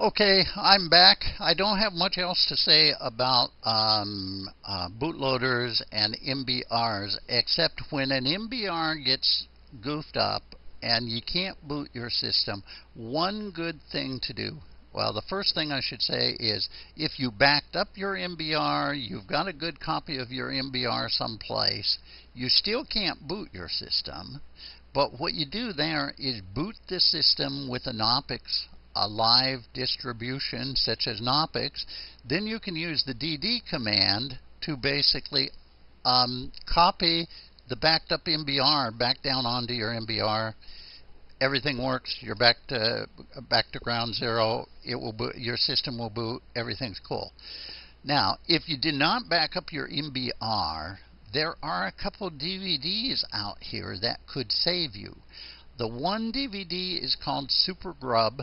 Okay, I'm back. I don't have much else to say about um, uh, bootloaders and MBRs, except when an MBR gets goofed up and you can't boot your system, one good thing to do. Well, the first thing I should say is if you backed up your MBR, you've got a good copy of your MBR someplace, you still can't boot your system. But what you do there is boot the system with a Knoppix a live distribution such as Knoppix, then you can use the DD command to basically um, copy the backed up MBR back down onto your MBR. Everything works. You're back to back to ground zero. It will boot, your system will boot. Everything's cool. Now, if you did not back up your MBR, there are a couple DVDs out here that could save you. The one DVD is called Super Grub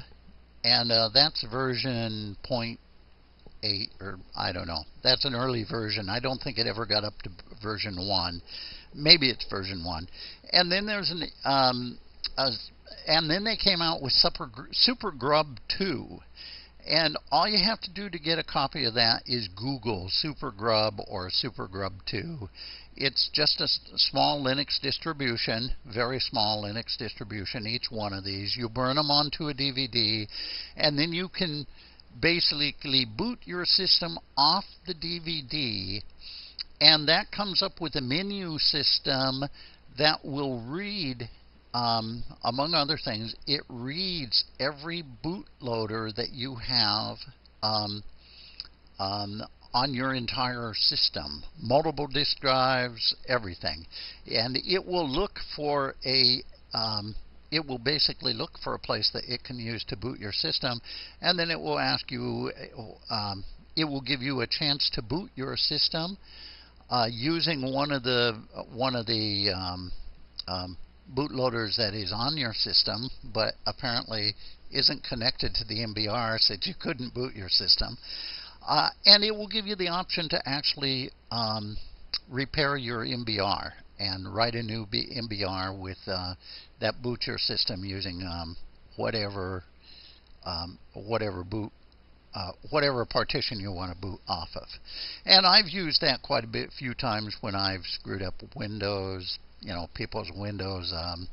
and uh, that's version 0.8 or I don't know. That's an early version. I don't think it ever got up to version 1. Maybe it's version 1. And then there's an um, a, and then they came out with Super, Super Grub 2. And all you have to do to get a copy of that is Google Super Grub or Super Grub 2. It's just a small Linux distribution, very small Linux distribution, each one of these. You burn them onto a DVD, and then you can basically boot your system off the DVD, and that comes up with a menu system that will read um, among other things, it reads every bootloader that you have um, um, on your entire system, multiple disk drives, everything. And it will look for a, um, it will basically look for a place that it can use to boot your system, and then it will ask you, um, it will give you a chance to boot your system uh, using one of the one of the um, um, bootloaders that is on your system, but apparently isn't connected to the MBR, said you couldn't boot your system. Uh, and it will give you the option to actually um, repair your MBR and write a new B MBR with uh, that boots your system using um, whatever um, whatever boot uh, whatever partition you want to boot off of. And I've used that quite a bit, few times when I've screwed up Windows, you know, people's Windows. Um,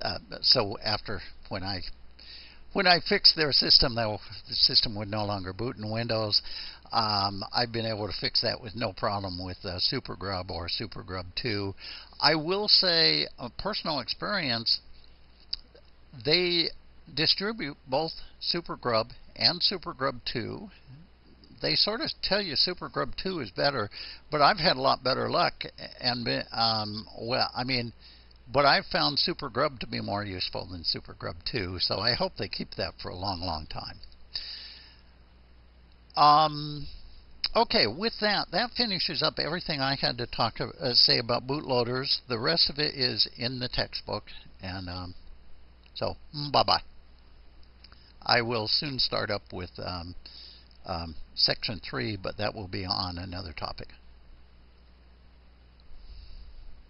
uh, so after when I when I fixed their system, though, the system would no longer boot in Windows. Um, I've been able to fix that with no problem with uh, SuperGrub or SuperGrub 2. I will say, a personal experience, they distribute both SuperGrub and SuperGrub 2. They sort of tell you SuperGrub 2 is better, but I've had a lot better luck. And um, well, I mean, but I've found Super Grub to be more useful than Super Grub 2, so I hope they keep that for a long, long time. Um, okay, with that, that finishes up everything I had to talk to, uh, say about bootloaders. The rest of it is in the textbook, and um, so mm, bye-bye. I will soon start up with um, um, section 3, but that will be on another topic.